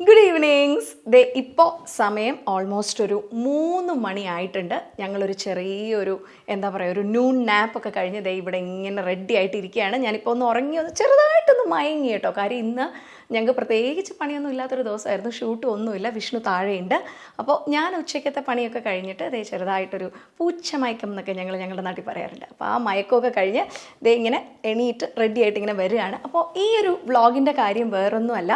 Good evenings ദേ ഇപ്പോൾ സമയം almost ഒരു മൂന്ന് മണി ആയിട്ടുണ്ട് ഞങ്ങളൊരു ചെറിയൊരു എന്താ പറയുക ഒരു നൂൺ നാപ്പ് ഒക്കെ കഴിഞ്ഞ് ദേ ഇവിടെ ഇങ്ങനെ റെഡി ആയിട്ടിരിക്കുകയാണ്. ഞാനിപ്പോൾ ഒന്ന് ഉറങ്ങി ഒന്ന് ചെറുതായിട്ടൊന്ന് മയങ്ങി കേട്ടോ. കാര്യം ഇന്ന് ഞങ്ങൾക്ക് പ്രത്യേകിച്ച് പണിയൊന്നും ഇല്ലാത്തൊരു ദിവസമായിരുന്നു. ഷൂട്ടും ഒന്നുമില്ല. വിഷ്ണു താഴെയുണ്ട്. അപ്പോൾ ഞാൻ ഉച്ചയ്ക്കത്തെ പണിയൊക്കെ കഴിഞ്ഞിട്ട് ദേ ചെറുതായിട്ടൊരു പൂച്ച മയക്കം എന്നൊക്കെ ഞങ്ങൾ ഞങ്ങളുടെ നാട്ടിൽ പറയാറുണ്ട്. അപ്പോൾ ആ മയക്കമൊക്കെ കഴിഞ്ഞ് ദേ ഇങ്ങനെ എണീറ്റ് റെഡി ആയിട്ട് ഇങ്ങനെ വരികയാണ്. അപ്പോൾ ഈ ഒരു വ്ളോഗിന്റെ കാര്യം വേറൊന്നുമല്ല.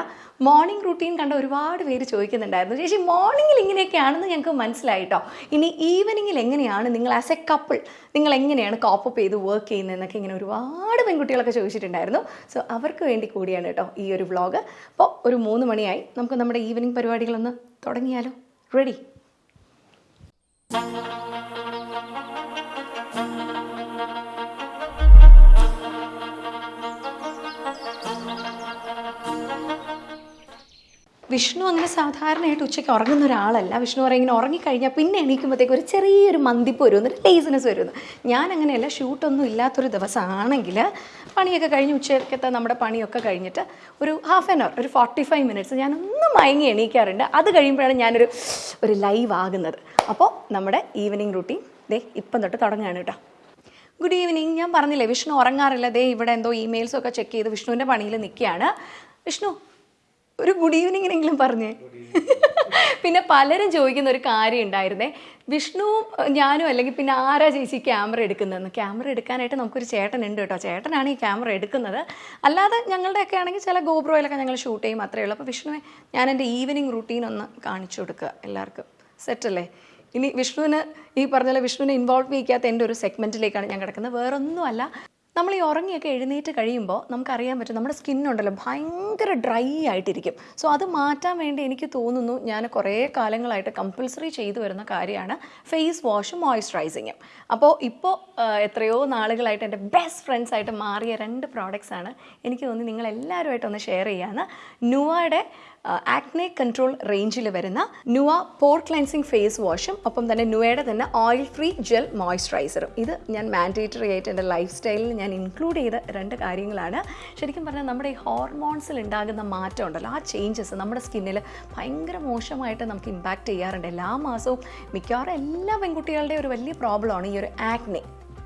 മോർണിംഗ് റുട്ടീൻ കണ്ട ഒരുപാട് പേര് ചോദിക്കുന്നുണ്ടായിരുന്നു. ചേച്ചി മോർണിംഗിൽ ഇങ്ങനെയൊക്കെയാണെന്ന് ഞങ്ങൾക്ക് മനസ്സിലായിട്ടോ ഇനി ഈവനിങ്ങിൽ എങ്ങനെയാണ് നിങ്ങൾ ആസ് എ കപ്പിൾ നിങ്ങൾ എങ്ങനെയാണ് കോപ്പപ്പ് ചെയ്ത് വർക്ക് ചെയ്യുന്നതെന്നൊക്കെ ഇങ്ങനെ ഒരുപാട് പെൺകുട്ടികളൊക്കെ ചോദിച്ചിട്ടുണ്ടായിരുന്നു. സോ അവർക്ക് വേണ്ടി കൂടിയാണ് കേട്ടോ ഈ ഒരു വ്ളോഗ് അപ്പോൾ ഒരു മൂന്ന് മണിയായി. നമുക്ക് നമ്മുടെ ഈവനിങ് പരിപാടികളൊന്ന് തുടങ്ങിയാലോ. റെഡി വിഷ്ണു അങ്ങനെ സാധാരണയായിട്ട് ഉച്ചയ്ക്ക് ഉറങ്ങുന്ന ഒരാളല്ല. വിഷ്ണു പറയും ഇങ്ങനെ ഉറങ്ങിക്കഴിഞ്ഞാൽ പിന്നെ എണീക്കുമ്പോഴത്തേക്ക് ഒരു ചെറിയൊരു മന്തിപ്പ് വരും ഒരു ലേസിനെസ് വരുന്നു ഞാൻ അങ്ങനെയല്ല ഷൂട്ടൊന്നും ഇല്ലാത്തൊരു ദിവസമാണെങ്കിൽ പണിയൊക്കെ കഴിഞ്ഞ് ഉച്ചയ്ക്കത്തെ നമ്മുടെ പണിയൊക്കെ കഴിഞ്ഞിട്ട് ഒരു ഹാഫ് ആൻ അവർ ഒരു ഫോർട്ടി ഫൈവ് മിനിറ്റ്സ് ഞാൻ ഒന്ന് മയങ്ങി എണീക്കാറുണ്ട്. അത് കഴിയുമ്പോഴാണ് ഞാനൊരു ഒരു ലൈവ് ആകുന്നത്. അപ്പോൾ നമ്മുടെ ഈവനിങ് റൂട്ടീൻ ദേ ഇപ്പം തൊട്ട് തുടങ്ങുകയാണ് കേട്ടോ. ഗുഡ് ഈവനിങ് ഞാൻ പറഞ്ഞില്ലേ വിഷ്ണു ഉറങ്ങാറില്ല. ദേ ഇവിടെ എന്തോ ഇമെയിൽസൊക്കെ ചെക്ക് ചെയ്ത് വിഷ്ണുവിന്റെ പണിയിൽ നിൽക്കുകയാണ്. വിഷ്ണു ഒരു ഗുഡ് ഈവനിങ്ങിനെങ്കിലും പറഞ്ഞേ. പിന്നെ പലരും ചോദിക്കുന്ന ഒരു കാര്യം ഉണ്ടായിരുന്നേ. വിഷ്ണുവും ഞാനും അല്ലെങ്കിൽ പിന്നെ ആരാ ചേച്ചി ക്യാമറ എടുക്കുന്നതെന്ന്? ക്യാമറ എടുക്കാനായിട്ട് നമുക്കൊരു ചേട്ടൻ ഉണ്ട് കേട്ടോ. ചേട്ടനാണ് ഈ ക്യാമറ എടുക്കുന്നത്. അല്ലാതെ ഞങ്ങളുടെയൊക്കെ ആണെങ്കിൽ ചില ഗോപ്രോയിലൊക്കെ ഞങ്ങൾ ഷൂട്ട് ചെയ്യും. അത്രയേ ഉള്ളൂ. അപ്പോൾ വിഷ്ണുവെ ഞാൻ എന്റെ ഈവനിങ് റുട്ടീൻ ഒന്ന് കാണിച്ചു കൊടുക്കുക എല്ലാവർക്കും. സെറ്റല്ലേ ഇനി വിഷ്ണുവിന് ഈ പറഞ്ഞ പോലെ വിഷ്ണുവിനെ ഇൻവോൾവ് ചെയ്യിക്കാത്ത എന്റെ ഒരു സെഗ്മെന്റിലേക്കാണ് ഞാൻ കിടക്കുന്നത്. വേറൊന്നുമല്ല. നമ്മൾ ഈ ഉറങ്ങിയൊക്കെ എഴുന്നേറ്റ് കഴിയുമ്പോൾ നമുക്കറിയാൻ പറ്റും നമ്മുടെ സ്കിന്നുണ്ടല്ലോ ഭയങ്കര ഡ്രൈ ആയിട്ടിരിക്കും. സോ അത് മാറ്റാൻ വേണ്ടി എനിക്ക് തോന്നുന്നു ഞാൻ കുറേ കാലങ്ങളായിട്ട് കമ്പൽസറി ചെയ്തു വരുന്ന കാര്യമാണ് ഫേസ് വാഷും മോയ്സ്ചറൈസിങ്ങും. അപ്പോൾ ഇപ്പോൾ എത്രയോ നാളുകളായിട്ട് എന്റെ ബെസ്റ്റ് ഫ്രണ്ട്സ് ആയിട്ട് മാറിയ രണ്ട് പ്രോഡക്റ്റ്സ് ആണ് എനിക്ക് തോന്നി നിങ്ങൾ എല്ലാവരുമായിട്ടൊന്ന് ഷെയർ ചെയ്യാമെന്ന് നുവയുടെ ആക്നെ കൺട്രോൾ റേഞ്ചിൽ വരുന്ന നുവ പോർ ക്ലൻസിങ് ഫേസ് വാഷും ഒപ്പം തന്നെ നുവയുടെ തന്നെ ഓയിൽ ഫ്രീ ജെൽ മോയ്സ്ചറൈസറും ഇത് ഞാൻ മാൻഡേറ്ററി ആയിട്ട് എന്റെ ലൈഫ് സ്റ്റൈലിൽ ഞാൻ ഇൻക്ലൂഡ് ചെയ്ത രണ്ട് കാര്യങ്ങളാണ്. ശരിക്കും പറഞ്ഞാൽ നമ്മുടെ ഈ ഹോർമോൺസിൽ ഉണ്ടാകുന്ന മാറ്റം ഉണ്ടല്ലോ ആ ചേഞ്ചസ് നമ്മുടെ സ്കിന്നിൽ ഭയങ്കര മോശമായിട്ട് നമുക്ക് ഇമ്പാക്റ്റ് ചെയ്യാറുണ്ട്. എല്ലാ മാസവും മിക്കവാറും എല്ലാ പെൺകുട്ടികളുടെയും ഒരു വലിയ പ്രോബ്ലമാണ് ഈ ഒരു ആക്നെ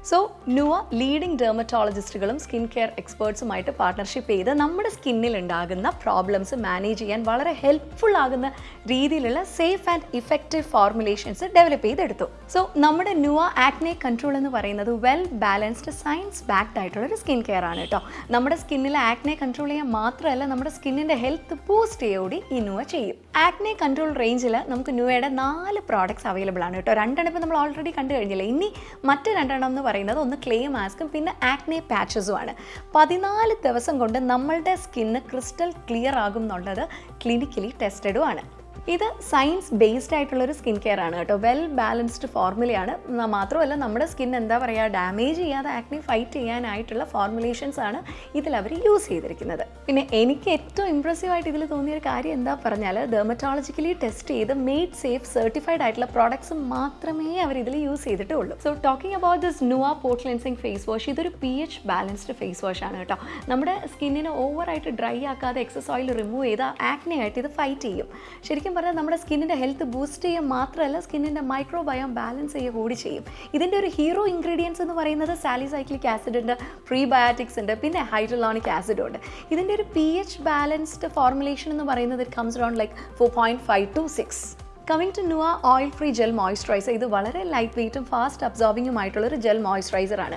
സോ നുവ ലീഡിംഗ് ഡെർമറ്റോളജിസ്റ്റുകളും സ്കിൻ കെയർ എക്സ്പേർട്സുമായിട്ട് പാർട്ണർഷിപ്പ് ചെയ്ത് നമ്മുടെ സ്കിന്നിൽ ഉണ്ടാകുന്ന പ്രോബ്ലംസ് മാനേജ് ചെയ്യാൻ വളരെ ഹെൽപ്ഫുൾ ആകുന്ന രീതിയിലുള്ള safe and effective formulations develop ചെയ്തെടുത്തു. സോ നമ്മുടെ നുവ ആക്നെ കൺട്രോൾ എന്ന് പറയുന്നത് വെൽ ബാലൻസ്ഡ് സയൻസ് ബാക്ഡ് ആയിട്ടുള്ള ഒരു സ്കിൻ കെയർ ആണ് കേട്ടോ. നമ്മുടെ സ്കിന്നിലെ ആക്നെ കൺട്രോൾ ചെയ്യാൻ മാത്രമല്ല നമ്മുടെ സ്കിന്നിന്റെ ഹെൽത്ത് ബൂസ്റ്റ് ചെയ്യോടി ഈ നുവ ചെയ്യും. ആക്നെ കൺട്രോൾ റേഞ്ചിൽ നമുക്ക് നുവയുടെ നാല് പ്രോഡക്ട്സ് അവൈലബിൾ ആണ് കേട്ടോ. രണ്ടെണ്ണം ഇപ്പോൾ നമ്മൾ ഓൾറെഡി കണ്ടു കഴിഞ്ഞില്ലേ? ഇനി മറ്റ് രണ്ടെണ്ണം എന്ന് പറയുന്നത്. ഒന്ന് ക്ലേ മാസ്കും പിന്നെ ആക്നെ പാച്ചസും ആണ്. പതിനാല് ദിവസം കൊണ്ട് നമ്മളുടെ സ്കിന്ന് ക്രിസ്റ്റൽ ക്ലിയർ ആകും എന്നുള്ളത് ക്ലിനിക്കലി ടെസ്റ്റഡും ആണ്. ഇത് സയൻസ് ബേസ്ഡ് ആയിട്ടുള്ള ഒരു സ്കിൻ കെയർ ആണ് കേട്ടോ. വെൽ ബാലൻസ്ഡ് ഫോർമുലയാണ് മാത്രമല്ല നമ്മുടെ സ്കിൻ എന്താ പറയുക ഡാമേജ് ചെയ്യാതെ ആക്നി ഫൈറ്റ് ചെയ്യാനായിട്ടുള്ള ഫോർമുലേഷൻസ് ആണ് ഇതിൽ അവർ യൂസ് ചെയ്തിരിക്കുന്നത്. പിന്നെ എനിക്ക് ഏറ്റവും ഇമ്പ്രസീവ് ആയിട്ട് ഇതിൽ തോന്നിയ ഒരു കാര്യം എന്താ പറഞ്ഞാൽ ഡെർമറ്റോളജിക്കലി ടെസ്റ്റ് ചെയ്ത് മെയ്ഡ് സേഫ് സർട്ടിഫൈഡ് ആയിട്ടുള്ള പ്രോഡക്ട്സ് മാത്രമേ അവർ ഇതിൽ യൂസ് ചെയ്തിട്ടുള്ളൂ. So talking about this Nuva pore cleansing face wash ഇതൊരു P H balanced face wash ആണ് കേട്ടോ. നമ്മുടെ സ്കിന്നിനെ ഓവറായിട്ട് ഡ്രൈ ആക്കാതെ എക്സസ് ഓയിൽ റിമൂവ് ചെയ്ത് ആക്നെ ആയിട്ട് ഇത് ഫൈറ്റ് ചെയ്യും. ശരിക്കും പറഞ്ഞാൽ നമ്മുടെ സ്കിന്നിന്റെ ഹെൽത്ത് ബൂസ്റ്റ് ചെയ്യുക മാത്രമല്ല സ്കിന്നിന്റെ മൈക്രോബയോം ബാലൻസ് ചെയ്യുക കൂടി ചെയ്യും. ഇതിന്റെ ഒരു ഹീറോ ഇൻഗ്രീഡിയൻസ് എന്ന് പറയുന്നത് സാലിസൈക്ലിക് ആസിഡ് ഉണ്ട് പ്രീബയോട്ടിക്സ് ഉണ്ട് പിന്നെ ഹൈഡ്രലോണിക് ആസിഡ് ഉണ്ട്. ഇതിന്റെ ഒരു പി എച്ച് ബാലൻസ്ഡ് ഫോർമുലേഷൻ എന്ന് പറയുന്നത് it comes around like four point five two six coming to Nuva oil free gel moisturiser ഇത് വളരെ ലൈറ്റ് വെയ്റ്റും ഫാസ്റ്റ് അബ്സോർബിങ്ങുമായിട്ടുള്ളൊരു ജെൽ മോയ്സ്ചറൈസറാണ്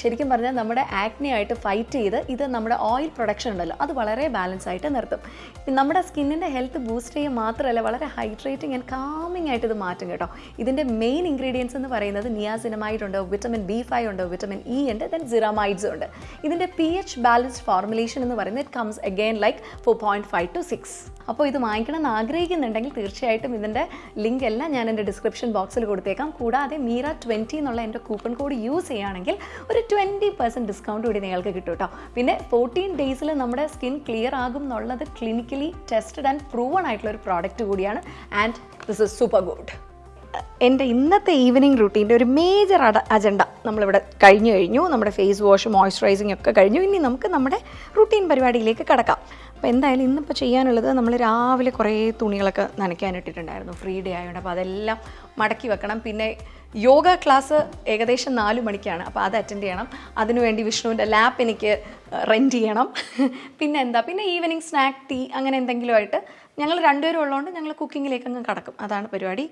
ശരിക്കും പറഞ്ഞാൽ നമ്മുടെ ആക്നെ ആയിട്ട് ഫൈറ്റ് ചെയ്ത് ഇത് നമ്മുടെ ഓയിൽ പ്രൊഡക്ഷൻ ഉണ്ടല്ലോ അത് വളരെ ബാലൻസ് ആയിട്ട് നിർത്തും. നമ്മുടെ സ്കിന്നിന്റെ ഹെൽത്ത് ബൂസ്റ്റ് ചെയ്യുക മാത്രമല്ല വളരെ ഹൈഡ്രേറ്റിംഗ് ആൻഡ് കാമിംഗ് ആയിട്ട് ഇത് മാറ്റും കേട്ടോ. ഇതിന്റെ മെയിൻ ഇൻഗ്രീഡിയൻസ് എന്ന് പറയുന്നത് നിയാസിനമൈഡ് ഉണ്ട് വിറ്റമിൻ ബി ഫൈവ് ഉണ്ട് വിറ്റമിൻ ഇ ഉണ്ട് ദെൻ സിറാമൈഡ്സ് ഉണ്ട്. ഇതിന്റെ പി എച്ച് ബാലൻസ്ഡ് ഫോർമുലേഷൻ എന്ന് പറയുന്നത് it comes again like four point five to six അപ്പോൾ ഇത് വാങ്ങിക്കണം എന്ന് ആഗ്രഹിക്കുന്നുണ്ടെങ്കിൽ തീർച്ചയായിട്ടും ഇതിന്റെ ലിങ്ക് എല്ലാം ഞാൻ എന്റെ ഡിസ്ക്രിപ്ഷൻ ബോക്സിൽ കൊടുത്തേക്കാം. കൂടാതെ മീറ ട്വന്റി എന്നുള്ള എന്റെ കൂപ്പൺ കോഡ് യൂസ് ചെയ്യുകയാണെങ്കിൽ ഒരു ട്വന്റി പെർസെന്റ് ഡിസ്കൗണ്ട് കൂടി നിങ്ങൾക്ക് കിട്ടും കേട്ടോ. പിന്നെ ഫോർട്ടീൻ ഡേയ്സിൽ നമ്മുടെ സ്കിൻ ക്ലിയർ ആകും എന്നുള്ളത് ക്ലിനിക്കലി ടെസ്റ്റഡ് ആൻഡ് പ്രൂവൺ ആയിട്ടുള്ള ഒരു പ്രോഡക്റ്റ് കൂടിയാണ്. And this is super good എന്റെ ഇന്നത്തെ ഈവനിങ് റുട്ടീന്റെ ഒരു മേജർ അട അജണ്ട നമ്മളിവിടെ കഴിഞ്ഞു കഴിഞ്ഞു. നമ്മുടെ ഫേസ് വാഷ് മോയ്സ്ചറൈസിങ് ഒക്കെ കഴിഞ്ഞു. ഇനി നമുക്ക് നമ്മുടെ റുട്ടീൻ പരിപാടിയിലേക്ക് കടക്കാം. അപ്പോൾ എന്തായാലും ഇന്നിപ്പോൾ ചെയ്യാനുള്ളത് നമ്മൾ രാവിലെ കുറേ തുണികളൊക്കെ നനയ്ക്കാനിട്ടിട്ടുണ്ടായിരുന്നു. ഫ്രീ ഡേ ആയതുകൊണ്ട് അപ്പോൾ അതെല്ലാം മടക്കി വെക്കണം. പിന്നെ യോഗ ക്ലാസ് ഏകദേശം നാല് മണിക്കാണ്. അപ്പോൾ അത് അറ്റൻഡ് ചെയ്യണം. അതിനുവേണ്ടി വിഷ്ണുവിന്റെ ലാപ്പ് എനിക്ക് റെന്റ് ചെയ്യണം. പിന്നെ എന്താ? പിന്നെ ഈവനിങ് സ്നാക്ക് ടീ അങ്ങനെ എന്തെങ്കിലുമായിട്ട് ഞങ്ങൾ രണ്ടുപേരും ഉള്ളതുകൊണ്ട് ഞങ്ങൾ കുക്കിങ്ങിലേക്ക് അങ്ങ് കടക്കും. അതാണ് പരിപാടി.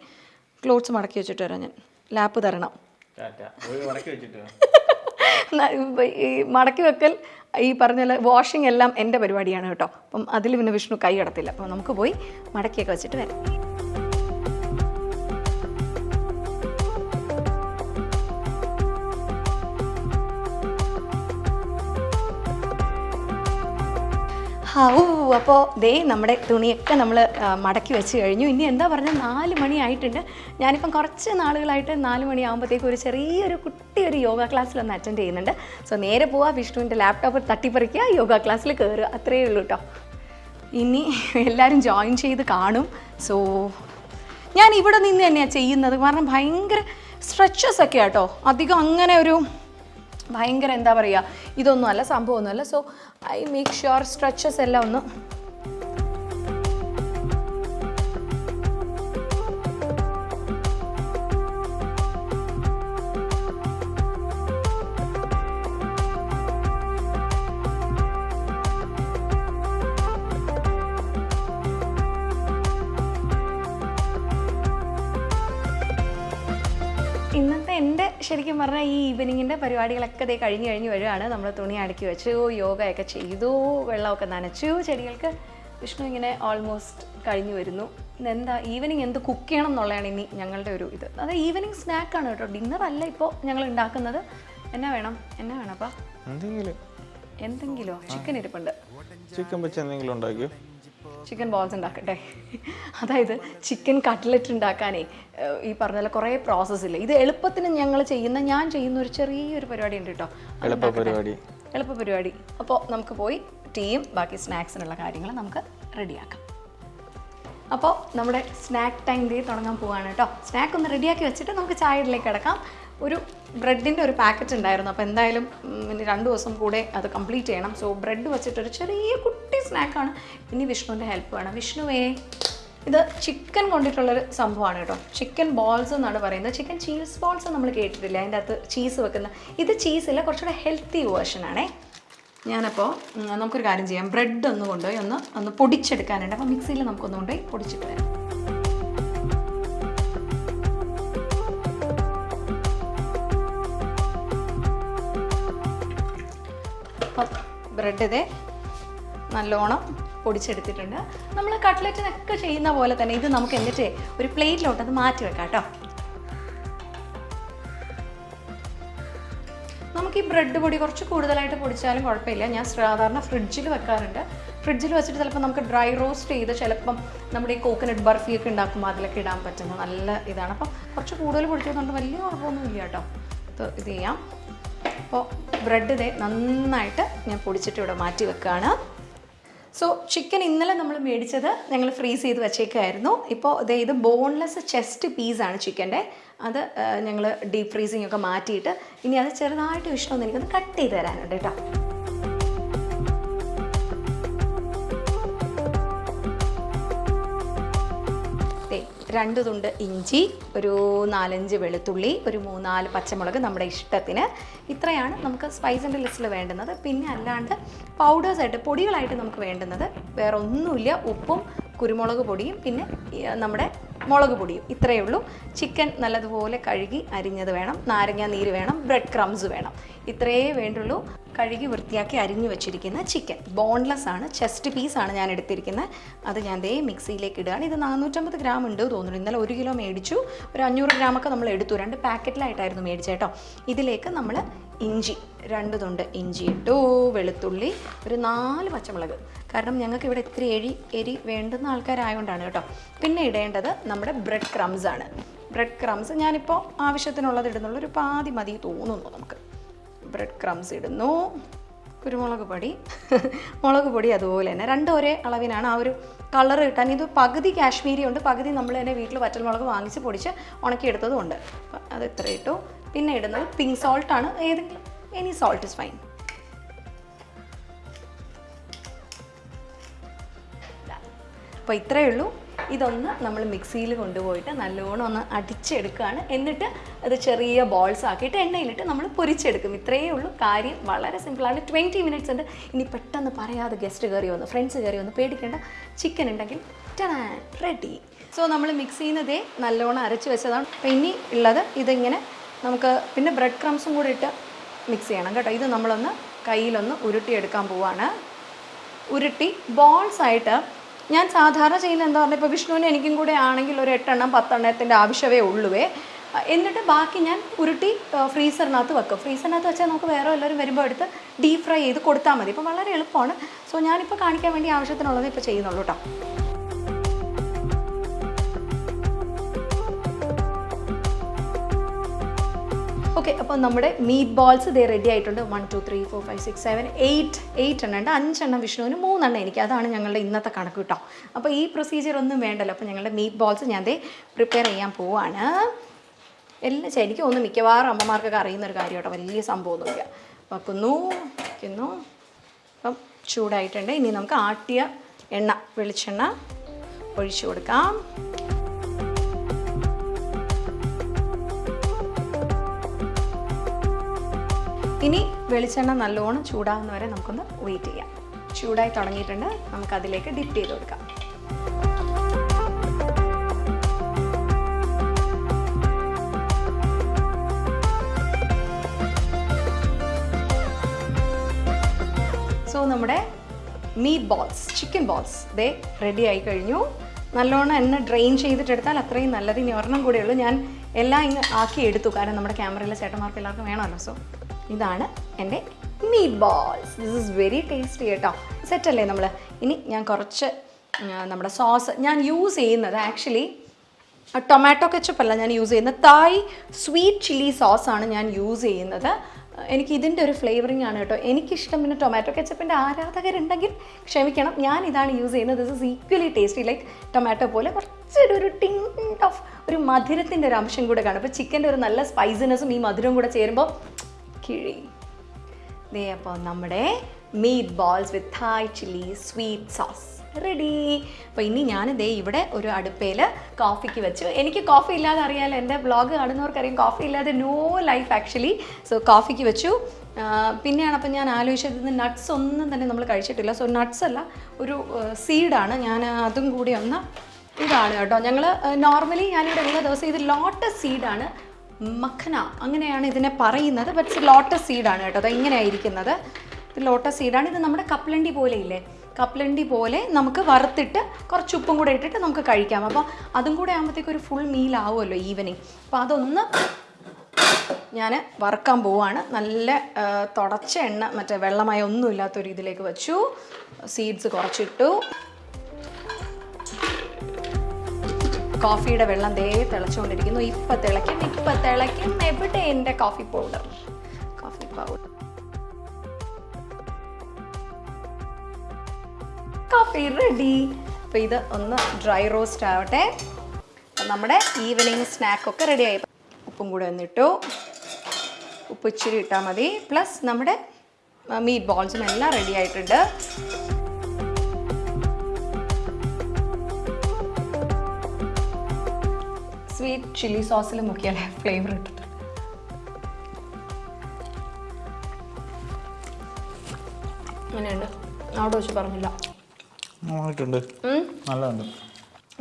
ക്ലോത്ത്സ് മടക്കി വെച്ചിട്ട് വരാം ഞാൻ. ലാപ്പ് തരണം. ഈ മടക്കി വെക്കൽ ഈ പറഞ്ഞ വാഷിംഗ് എല്ലാം എന്റെ പരിപാടിയാണ് കേട്ടോ. അപ്പം അതിൽ പിന്നെ വിഷ്ണു കൈ കടത്തില്ല അപ്പം നമുക്ക് പോയി മടക്കിയൊക്കെ വെച്ചിട്ട് വരാം. ഔ അപ്പോൾ ദേ നമ്മുടെ തുണിയൊക്കെ നമ്മൾ മടക്കി വെച്ച് കഴിഞ്ഞു. ഇനി എന്താ പറഞ്ഞാൽ നാല് മണിയായിട്ടുണ്ട് ഞാനിപ്പം കുറച്ച് നാളുകളായിട്ട് നാല് മണിയാകുമ്പോഴത്തേക്കും ഒരു ചെറിയൊരു കുട്ടി ഒരു യോഗ ക്ലാസ്സിലൊന്ന് അറ്റൻഡ് ചെയ്യുന്നുണ്ട്. സോ നേരെ പോവാ വിഷ്ണുവിന്റെ ലാപ്ടോപ്പ് തട്ടിപ്പറിക്കുക യോഗ ക്ലാസ്സിൽ കയറുക അത്രയേ ഉള്ളൂ കേട്ടോ ഇനി എല്ലാവരും ജോയിൻ ചെയ്ത് കാണും. സോ ഞാൻ ഇവിടെ നിന്ന് തന്നെയാണ് ചെയ്യുന്നത്. കാരണം ഭയങ്കര സ്ട്രെച്ചസ് ഒക്കെ കേട്ടോ അധികം അങ്ങനെ ഒരു ഭയങ്കര എന്താ പറയുക ഇതൊന്നും അല്ല സംഭവമൊന്നുമല്ല. So I make sure stretches എല്ലാം ഒന്ന് പറഞ്ഞാൽ ഈ ഈവനിങ്ങിന്റെ പരിപാടികളൊക്കെ ദേ കഴിഞ്ഞ് കഴിഞ്ഞ് വരികയാണ് നമ്മൾ തുണി അടുക്കി വെച്ചു യോഗയൊക്കെ ചെയ്തു വെള്ളമൊക്കെ നനച്ചു. ചെടികൾക്ക് വിഷ്ണു ഇങ്ങനെ ഓൾമോസ്റ്റ് കഴിഞ്ഞു വരുന്നു. എന്താ ഈവനിങ് എന്ത് കുക്ക് ചെയ്യണം എന്നുള്ളതാണ് ഇനി ഞങ്ങളുടെ ഒരു ഇത്. അത് ഈവനിങ് സ്നാക്കാണ് കേട്ടോ. ഡിന്നർ അല്ല ഇപ്പോൾ ഞങ്ങൾ ഉണ്ടാക്കുന്നത്. എന്നാ വേണം? എന്നാ വേണം അപ്പം? എന്തെങ്കിലും. എന്തെങ്കിലോ? ചിക്കൻ ഇരിപ്പുണ്ട്. ചിക്കൻ വെച്ച് എന്തെങ്കിലും ഉണ്ടാക്കിയോ? ചിക്കൻ ബോൾസ് ഉണ്ടാക്കട്ടെ. അതായത് ചിക്കൻ കട്ട്ലറ്റ് ഉണ്ടാക്കാനേ ഈ പറഞ്ഞ പോലെ കുറേ പ്രോസസ്സ് ഇല്ല? ഇത് എളുപ്പത്തിന് ഞങ്ങൾ ചെയ്യുന്ന ഞാൻ ചെയ്യുന്ന ഒരു ചെറിയൊരു പരിപാടി ഉണ്ട് കേട്ടോ. എളുപ്പ. പരിപാടി. എളുപ്പ പരിപാടി. അപ്പോൾ നമുക്ക് പോയി ടീയും ബാക്കി സ്നാക്സിനുള്ള കാര്യങ്ങൾ നമുക്ക് റെഡിയാക്കാം അപ്പോൾ നമ്മുടെ സ്നാക്ക് ടൈം ഡേ തുടങ്ങാൻ പോവാണ് കേട്ടോ. സ്നാക്ക് ഒന്ന് റെഡിയാക്കി വെച്ചിട്ട് നമുക്ക് ചായയിലേക്ക് കിടക്കാം. ഒരു ബ്രെഡിന്റെ ഒരു പാക്കറ്റ് ഉണ്ടായിരുന്നു. അപ്പോൾ എന്തായാലും ഇനി രണ്ട് ദിവസം കൂടെ അത് കംപ്ലീറ്റ് ചെയ്യണം. സോ ബ്രെഡ് വെച്ചിട്ടൊരു ചെറിയ കുട്ടി സ്നാക്കാണ് ഇനി വിഷ്ണുവിന്റെ ഹെൽപ്പ് വേണം. വിഷ്ണുവേ ഇത് ചിക്കൻ കൊണ്ടിട്ടുള്ളൊരു സംഭവമാണ് കേട്ടോ. ചിക്കൻ ബോൾസ് എന്നാണ് പറയുന്നത്. ചിക്കൻ ചീസ് ബോൾസ് നമ്മൾ കേട്ടിട്ടില്ല? അതിന്റെ അകത്ത് ചീസ് വെക്കുന്ന. ഇത് ചീസില്ല കുറച്ചുകൂടെ ഹെൽത്തി വേർഷനാണേ ഞാനപ്പോൾ നമുക്കൊരു കാര്യം ചെയ്യാം. ബ്രെഡ് ഒന്ന് കൊണ്ടുപോയി ഒന്ന് ഒന്ന് പൊടിച്ചെടുക്കാനുണ്ട്. അപ്പോൾ മിക്സിയിൽ നമുക്കൊന്ന് കൊണ്ടുപോയി പൊടിച്ചിട്ട് വരാം. അപ്പം ബ്രെഡ് ഇതേ നല്ലോണം പൊടിച്ചെടുത്തിട്ടുണ്ട്. നമ്മൾ കട്ട്ലറ്റിനൊക്കെ ചെയ്യുന്ന പോലെ തന്നെ ഇത് നമുക്ക് എന്നിട്ട് ഒരു പ്ലേറ്റിലോട്ട് അത് മാറ്റി വെക്കാം കേട്ടോ നമുക്ക് ഈ ബ്രെഡ് പൊടി കുറച്ച് കൂടുതലായിട്ട് പൊടിച്ചാലും കുഴപ്പമില്ല. ഞാൻ സാധാരണ ഫ്രിഡ്ജിൽ വെക്കാറുണ്ട്. ഫ്രിഡ്ജിൽ വെച്ചിട്ട് ചിലപ്പോൾ നമുക്ക് ഡ്രൈ റോസ്റ്റ് ചെയ്ത് ചിലപ്പം നമ്മുടെ ഈ കോക്കനട്ട് ബർഫിയൊക്കെ ഉണ്ടാക്കുമ്പോൾ അതിലൊക്കെ ഇടാൻ പറ്റുന്ന നല്ല ഇതാണ്. അപ്പം കുറച്ച് കൂടുതൽ പൊടിച്ചതുകൊണ്ട് വലിയ കുഴപ്പമൊന്നുമില്ല കേട്ടോ ഇത് ഇത് ചെയ്യാം. അപ്പോൾ ബ്രെഡ് ഇതേ നന്നായിട്ട് ഞാൻ പൊടിച്ചിട്ട് ഇവിടെ മാറ്റി വെക്കുകയാണ് സോ ചിക്കൻ ഇന്നലെ നമ്മൾ മേടിച്ചത് ഞങ്ങൾ ഫ്രീസ് ചെയ്ത് വെച്ചേക്കായിരുന്നു. ഇപ്പോൾ ദേ ഇത് ബോൺലെസ് ചെസ്റ്റ് പീസാണ് ചിക്കന്റെ അത് ഞങ്ങൾ ഡീപ്പ് ഫ്രീസിങ് ഒക്കെ മാറ്റിയിട്ട് ഇനി അത് ചെറുതായിട്ട് വിഷ്ണു എനിക്കൊന്ന് കട്ട് ചെയ്ത് തരാനുണ്ട് കേട്ടോ. രണ്ട് തുണ്ട് ഇഞ്ചി ഒരു നാലഞ്ച് വെളുത്തുള്ളി ഒരു മൂന്നാൽ പച്ചമുളക് നമ്മുടെ ഇഷ്ടത്തിന്. ഇത്രയാണ് നമുക്ക് സ്പൈസിന്റെ ലിസ്റ്റിൽ വേണ്ടുന്നത്. പിന്നെ അല്ലാണ്ട് പൗഡേഴ്സായിട്ട് പൊടികളായിട്ട് നമുക്ക് വേണ്ടുന്നത് വേറെ ഒന്നുമില്ല ഉപ്പും കുരുമുളക് പൊടിയും പിന്നെ നമ്മുടെ മുളക് പൊടിയും. ഇത്രയേ ഉള്ളൂ. ചിക്കൻ നല്ലതുപോലെ കഴുകി അരിഞ്ഞത് വേണം. നാരങ്ങ നീര് വേണം. ബ്രെഡ് ക്രംസ് വേണം. ഇത്രയേ വേണ്ടുള്ളൂ. കഴുകി വൃത്തിയാക്കി അരിഞ്ഞു വെച്ചിരിക്കുന്ന ചിക്കൻ ബോൺലെസ് ആണ് ചെസ്റ്റ് പീസാണ് ഞാൻ എടുത്തിരിക്കുന്നത്. അത് ഞാൻ ദേ മിക്സിയിലേക്ക് ഇടുകയാണ്. ഇത് നാനൂറ്റമ്പത് ഗ്രാം ഉണ്ട് തോന്നുന്നു. ഇന്നലെ ഒരു കിലോ മേടിച്ചു. ഒരു അഞ്ഞൂറ് ഗ്രാമൊക്കെ നമ്മൾ എടുത്തു. രണ്ട് പാക്കറ്റിലായിട്ടായിരുന്നു മേടിച്ചത് കേട്ടോ. ഇതിലേക്ക് നമ്മൾ ഇഞ്ചി രണ്ട് തുണ്ട് ഇഞ്ചി ഇട്ടു വെളുത്തുള്ളി ഒരു നാല് പച്ചമുളക്. കാരണം ഞങ്ങൾക്ക് ഇവിടെ ഇത്തിരി എരി എരി വേണ്ടുന്ന ആൾക്കാരായതുകൊണ്ടാണ് കേട്ടോ. പിന്നെ ഇടേണ്ടത് നമ്മുടെ ബ്രെഡ് ക്രംസ് ആണ്. ബ്രെഡ് ക്രംസ് ഞാനിപ്പോൾ ആവശ്യത്തിനുള്ളത് ഇടുന്നുള്ളൂ ഒരു പാതി മതി തോന്നുന്നു നമുക്ക്. ബ്രെഡ് ക്രംസ് ഇടുന്നു കുരുമുളക് പൊടി. മുളക് പൊടി അതുപോലെ തന്നെ രണ്ടും ഒരേ അളവിനാണ് ആ ഒരു കളർ കിട്ടാൻ. ഇത് പകുതി കാശ്മീരി ഉണ്ട്. പകുതി നമ്മൾ തന്നെ വീട്ടിൽ വറ്റൽമുളക് വാങ്ങിച്ച് പൊടിച്ച് ഉണക്കിയെടുത്തതും ഉണ്ട്. അത് ഇത്ര ഇട്ടു. പിന്നെ ഇടുന്നത് പിങ്ക് സോൾട്ടാണ് ഏതെങ്കിലും എനി സോൾട്ട് ഇസ് ഫൈൻ അപ്പോൾ ഇത്രയേ ഉള്ളൂ. ഇതൊന്ന് നമ്മൾ മിക്സിയിൽ കൊണ്ടുപോയിട്ട് നല്ലോണം ഒന്ന് അടിച്ചെടുക്കുകയാണ്. എന്നിട്ട് അത് ചെറിയ ബോൾസ് ആക്കിയിട്ട് എണ്ണയിലിട്ട് നമ്മൾ പൊരിച്ചെടുക്കും. ഇത്രയേ ഉള്ളൂ. കാര്യം വളരെ സിമ്പിളാണ് ട്വന്റി മിനിറ്റ്സ് ഉണ്ട്. ഇനി പെട്ടെന്ന് പറയാതെ ഗസ്റ്റ് കയറി വന്നു ഫ്രണ്ട്സ് കയറി വന്നു. പേടിക്കേണ്ട. ചിക്കൻ ഉണ്ടെങ്കിൽ റെഡി സോ നമ്മൾ മിക്സ് ചെയ്യുന്നതേ നല്ലോണം അരച്ച് വെച്ചതാണ്. അപ്പോൾ ഇനി ഉള്ളത് ഇതിങ്ങനെ നമുക്ക് പിന്നെ ബ്രെഡ് ക്രംസും കൂടി ഇട്ട് മിക്സ് ചെയ്യണം കേട്ടോ. ഇത് നമ്മളൊന്ന് കയ്യിലൊന്ന് ഉരുട്ടിയെടുക്കാൻ പോവാണ്. ഉരുട്ടി ബോൾസ് ആയിട്ട് ഞാൻ സാധാരണ ചെയ്യുന്ന എന്താ പറഞ്ഞാൽ ഇപ്പോൾ വിഷ്ണുവിന് എനിക്കും കൂടെ ആണെങ്കിൽ ഒരു എട്ടെണ്ണം പത്തെണ്ണത്തിന്റെ ആവശ്യമേ ഉള്ളുവേ. എന്നിട്ട് ബാക്കി ഞാൻ ഉരുട്ടി ഫ്രീസറിനകത്ത് വെക്കും. ഫ്രീസറിനകത്ത് വെച്ചാൽ നമുക്ക് വേറെ എല്ലാവരും വരുമ്പോൾ എടുത്ത് ഡീപ് ഫ്രൈ ചെയ്ത് കൊടുത്താൽ മതി. ഇപ്പോൾ വളരെ എളുപ്പമാണ്. സോ ഞാനിപ്പോൾ കാണിക്കാൻ വേണ്ടി ആവശ്യത്തിനുള്ളത് ഇപ്പോൾ ചെയ്യുന്നുള്ളൂ കേട്ടോ ഓക്കെ അപ്പോൾ നമ്മുടെ മീറ്റ് ബോൾസ് ഇതേ റെഡി ആയിട്ടുണ്ട്. One two three four five six seven eight eight എണ്ണം ഉണ്ട്. അഞ്ചെണ്ണം വിഷ്ണുവിന് മൂന്നെണ്ണം എനിക്ക്. അതാണ് ഞങ്ങളുടെ ഇന്നത്തെ കണക്ക് കേട്ടോ അപ്പോൾ ഈ പ്രൊസീജിയർ ഒന്നും വേണ്ടല്ലോ. അപ്പോൾ ഞങ്ങളുടെ മീറ്റ് ബോൾസ് ഞാൻ ദേ പ്രിപ്പയർ ചെയ്യാൻ പോവാണ്. എല്ലാം ശരിക്കും ഒന്ന് മിക്കവാറും അമ്മമാർക്കൊക്കെ അറിയുന്ന ഒരു കാര്യം കേട്ടോ വലിയ സംഭവമൊന്നുമില്ല വെക്കുന്നു വയ്ക്കുന്നു അപ്പം ചൂടായിട്ടുണ്ട്. ഇനി നമുക്ക് ആട്ടിയ എണ്ണ വെളിച്ചെണ്ണ ഒഴിച്ചു കൊടുക്കാം. ഇനി വെളിച്ചെണ്ണ നല്ലോണം ചൂടാകുന്ന വരെ നമുക്കൊന്ന് വെയിറ്റ് ചെയ്യാം. ചൂടായി തുടങ്ങിയിട്ടുണ്ട്. നമുക്ക് അതിലേക്ക് ഡിപ്പ് ചെയ്ത് കൊടുക്കാം. സോ നമ്മുടെ മീറ്റ് ബോൾസ് ചിക്കൻ ബോൾസ് ദേ റെഡി ആയി കഴിഞ്ഞു. നല്ലോണം എണ്ണ ഡ്രെയിൻ ചെയ്തിട്ടെടുത്താൽ അത്രയും നല്ലത്. ഇനി ഒരെണ്ണം കൂടെ ഉള്ളൂ. ഞാൻ എല്ലാം ഇങ്ങ് ആക്കി എടുത്തു. കാരണം നമ്മുടെ ക്യാമറയിലെ ചേട്ടന്മാർക്ക് എല്ലാവർക്കും വേണമല്ലോ. സോ ഇതാണ് എന്റെ meat balls this is very tasty കേട്ടോ സെറ്റല്ലേ നമ്മൾ ഇനി ഞാൻ കുറച്ച് നമ്മുടെ സോസ് ഞാൻ യൂസ് ചെയ്യുന്നത് ആക്ച്വലി ടൊമാറ്റോ കെച്ചപ്പ് അല്ല ഞാൻ യൂസ് ചെയ്യുന്നത്. തായ് സ്വീറ്റ് ചില്ലി സോസാണ് ഞാൻ യൂസ് ചെയ്യുന്നത്. എനിക്ക് ഇതിന്റെ ഒരു ഫ്ലേവറിംഗ് ആണ് കേട്ടോ. എനിക്കിഷ്ടം പിന്നെ ടൊമാറ്റോ കെച്ചപ്പിന്റെ ആരാധകരുണ്ടെങ്കിൽ ക്ഷമിക്കണം. ഞാൻ ഇതാണ് യൂസ് ചെയ്യുന്നത്. This is equally tasty like tomato പോലെ കുറച്ചൊരു ഒരു ടിങ് ഓഫ് ഒരു മധുരത്തിന്റെ ഒരു അംശം കൂടെ കാണും. അപ്പോൾ ചിക്കന്റെ ഒരു നല്ല സ്പൈസിനെസ്സും ഈ മധുരവും കൂടെ ചേരുമ്പോൾ കിഴി. ദേ അപ്പോൾ നമ്മുടെ meat balls with Thai chilli sweet sauce ready അപ്പോൾ ഇനി ഞാൻ ദേ ഇവിടെ ഒരു അടുപ്പയിൽ കോഫിക്ക് വെച്ചു. എനിക്ക് കോഫി ഇല്ലാതെ അറിയാമല്ലോ എന്റെ വ്ളോഗ് കാണുന്നവർക്കറിയാം കോഫി ഇല്ലാതെ നോ ലൈഫ് ആക്ച്വലി സോ കോഫിക്ക് വെച്ചു. പിന്നെയാണ് അപ്പം ഞാൻ ആലോചിച്ചത് നട്ട്സ് ഒന്നും തന്നെ നമ്മൾ കഴിച്ചിട്ടില്ല. സോ നട്ട്സ് അല്ല ഒരു സീഡാണ് ഞാൻ അതും കൂടി ഒന്ന് ഇതാണ് കേട്ടോ. ഞങ്ങൾ നോർമലി ഞാനിവിടെ ഉള്ള ദിവസം ഇത് ലോട്ടസ് സീഡാണ് മഖന അങ്ങനെയാണ് ഇതിനെ പറയുന്നത്. ബട്ട് ലോട്ടസ് സീഡാണ് കേട്ടോ. അത് ഇങ്ങനെയായിരിക്കുന്നത്. ഇത് ലോട്ടസ് സീഡാണ് ഇത് നമ്മുടെ കപ്പലണ്ടി പോലെ ഇല്ലേ? കപ്പലണ്ടി പോലെ നമുക്ക് വറുത്തിട്ട് കുറച്ച് ഉപ്പും കൂടെ ഇട്ടിട്ട് നമുക്ക് കഴിക്കാം. അപ്പോൾ അതും കൂടെ ആകുമ്പോഴത്തേക്ക് ഒരു ഫുൾ മീൽ ആവുമല്ലോ ഈവനിങ് അപ്പോൾ അതൊന്ന് ഞാൻ വറുക്കാൻ പോവാണ്. നല്ല തുടച്ച എണ്ണ മറ്റേ വെള്ളമായ ഒന്നും ഇല്ലാത്തൊരു ഇതിലേക്ക് വെച്ചു. സീഡ്സ് കുറച്ചിട്ടു. കോഫിയുടെ വെള്ളം ദേ തിളച്ചുകൊണ്ടിരിക്കുന്നു. ഇപ്പൊ തിളയ്ക്കും ഇപ്പൊ തിളയ്ക്കും. എവിടെ എന്റെ coffee powder coffee powder coffee ready അപ്പോൾ ഇത് ഒന്ന് ഡ്രൈ റോസ്റ്റ് ആവട്ടെ. നമ്മുടെ ഈവനിങ് സ്നാക്കൊക്കെ റെഡി ആയി. ഉപ്പും കൂടെ ഒന്നിട്ടു ഉപ്പ് ഇച്ചിരി ഇട്ടാൽ മതി. പ്ലസ് നമ്മുടെ മീറ്റ് ബോൾസും എല്ലാം റെഡി ആയിട്ടുണ്ട്. സ്വീറ്റ് ചില്ലി സോസിൽ മുക്കിയാലേ ഫ്ലേവർ കിട്ടത്തുള്ളൂ അങ്ങനെയുണ്ട് അവിടെ വെച്ച് പറഞ്ഞില്ല. നല്ലതുണ്ട്.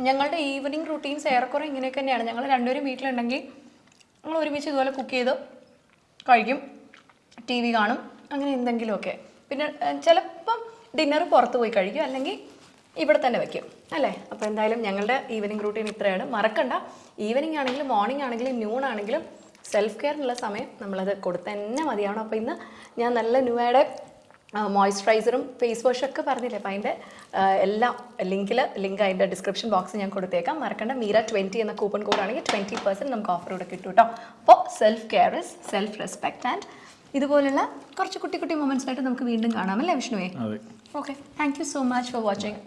ഞങ്ങളുടെ ഈവനിങ് റുട്ടീൻസ് ഏറെക്കുറെ ഇങ്ങനെയൊക്കെ തന്നെയാണ്. ഞങ്ങൾ രണ്ടുപേരും വീട്ടിലുണ്ടെങ്കിൽ ഞങ്ങൾ ഒരുമിച്ച് ഇതുപോലെ കുക്ക് ചെയ്ത് കഴിക്കും. ടി വി കാണും. അങ്ങനെ എന്തെങ്കിലുമൊക്കെ. പിന്നെ ചിലപ്പം ഡിന്നർ പുറത്ത് പോയി കഴിക്കും. അല്ലെങ്കിൽ ഇവിടെ തന്നെ വെക്കും അല്ലേ? അപ്പോൾ എന്തായാലും ഞങ്ങളുടെ ഈവനിങ് റൂട്ടീൻ ഇത്രയാണ്. മറക്കണ്ട. ഈവനിങ് ആണെങ്കിലും മോർണിംഗ് ആണെങ്കിലും ന്യൂൺ ആണെങ്കിലും സെൽഫ് കെയറിനുള്ള സമയം നമ്മളത് കൊടുത്ത് തന്നെ മതിയാവണം. അപ്പോൾ ഇന്ന് ഞാൻ നല്ല ന്യൂയുടെ മോയ്സ്ചറൈസറും ഫേസ് വാഷും ഒക്കെ പറഞ്ഞില്ലേ? അപ്പോൾ അതിന്റെ എല്ലാം ലിങ്കിൽ ലിങ്ക് അതിന്റെ ഡിസ്ക്രിപ്ഷൻ ബോക്സിൽ ഞാൻ കൊടുത്തേക്കാം. മറക്കണ്ട. മീര ട്വന്റി എന്ന കൂപ്പൺ കോഡ് ആണെങ്കിൽ ട്വന്റി പെർസെന്റ് നമുക്ക് ഓഫർ കൂടെ കിട്ടും കേട്ടോ അപ്പോൾ self care is self respect and ഇതുപോലുള്ള കുറച്ച് കുട്ടി കുട്ടി മൊമെന്റ്സ് ആയിട്ട് നമുക്ക് വീണ്ടും കാണാമല്ലേ വിഷ്ണുവേ? അതെ okay thank you so much for watching